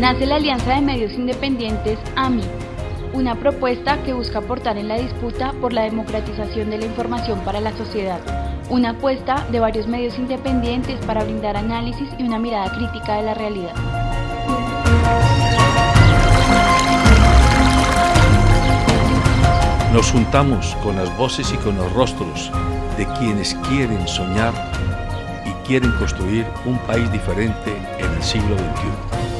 nace la Alianza de Medios Independientes AMI, una propuesta que busca aportar en la disputa por la democratización de la información para la sociedad, una apuesta de varios medios independientes para brindar análisis y una mirada crítica de la realidad. Nos juntamos con las voces y con los rostros de quienes quieren soñar y quieren construir un país diferente en el siglo XXI.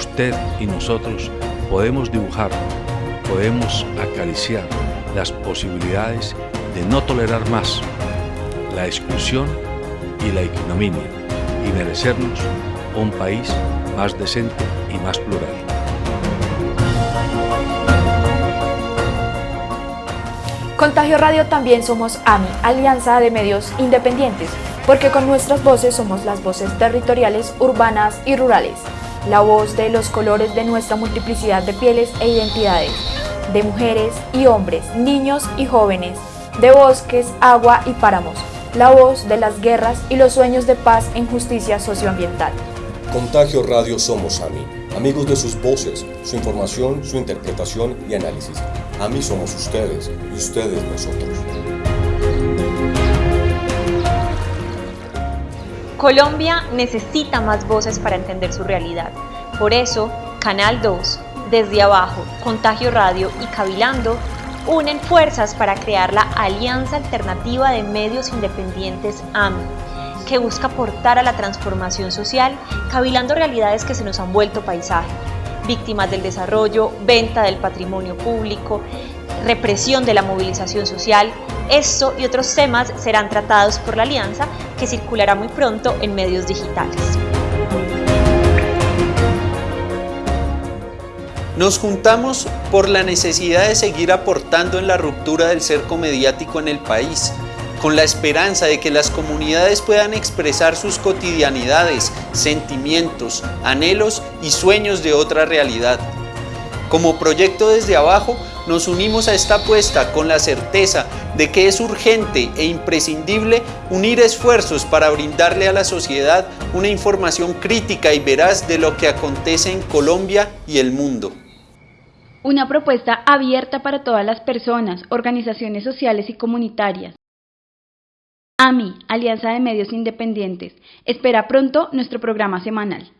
Usted y nosotros podemos dibujar, podemos acariciar las posibilidades de no tolerar más la exclusión y la ignominia y merecernos un país más decente y más plural. Contagio Radio también somos AMI, Alianza de Medios Independientes, porque con nuestras voces somos las voces territoriales, urbanas y rurales, la voz de los colores de nuestra multiplicidad de pieles e identidades, de mujeres y hombres, niños y jóvenes, de bosques, agua y páramos, la voz de las guerras y los sueños de paz en justicia socioambiental. Contagio Radio somos AMI, amigos de sus voces, su información, su interpretación y análisis. AMI somos ustedes y ustedes nosotros. Colombia necesita más voces para entender su realidad. Por eso, Canal 2, Desde Abajo, Contagio Radio y Cabilando unen fuerzas para crear la Alianza Alternativa de Medios Independientes AMI, que busca aportar a la transformación social, cavilando realidades que se nos han vuelto paisaje, víctimas del desarrollo, venta del patrimonio público, represión de la movilización social. Esto y otros temas serán tratados por la Alianza, que circulará muy pronto en medios digitales. Nos juntamos por la necesidad de seguir aportando en la ruptura del cerco mediático en el país, con la esperanza de que las comunidades puedan expresar sus cotidianidades, sentimientos, anhelos y sueños de otra realidad. Como proyecto desde abajo, nos unimos a esta apuesta con la certeza de que es urgente e imprescindible unir esfuerzos para brindarle a la sociedad una información crítica y veraz de lo que acontece en Colombia y el mundo. Una propuesta abierta para todas las personas, organizaciones sociales y comunitarias. AMI, Alianza de Medios Independientes, espera pronto nuestro programa semanal.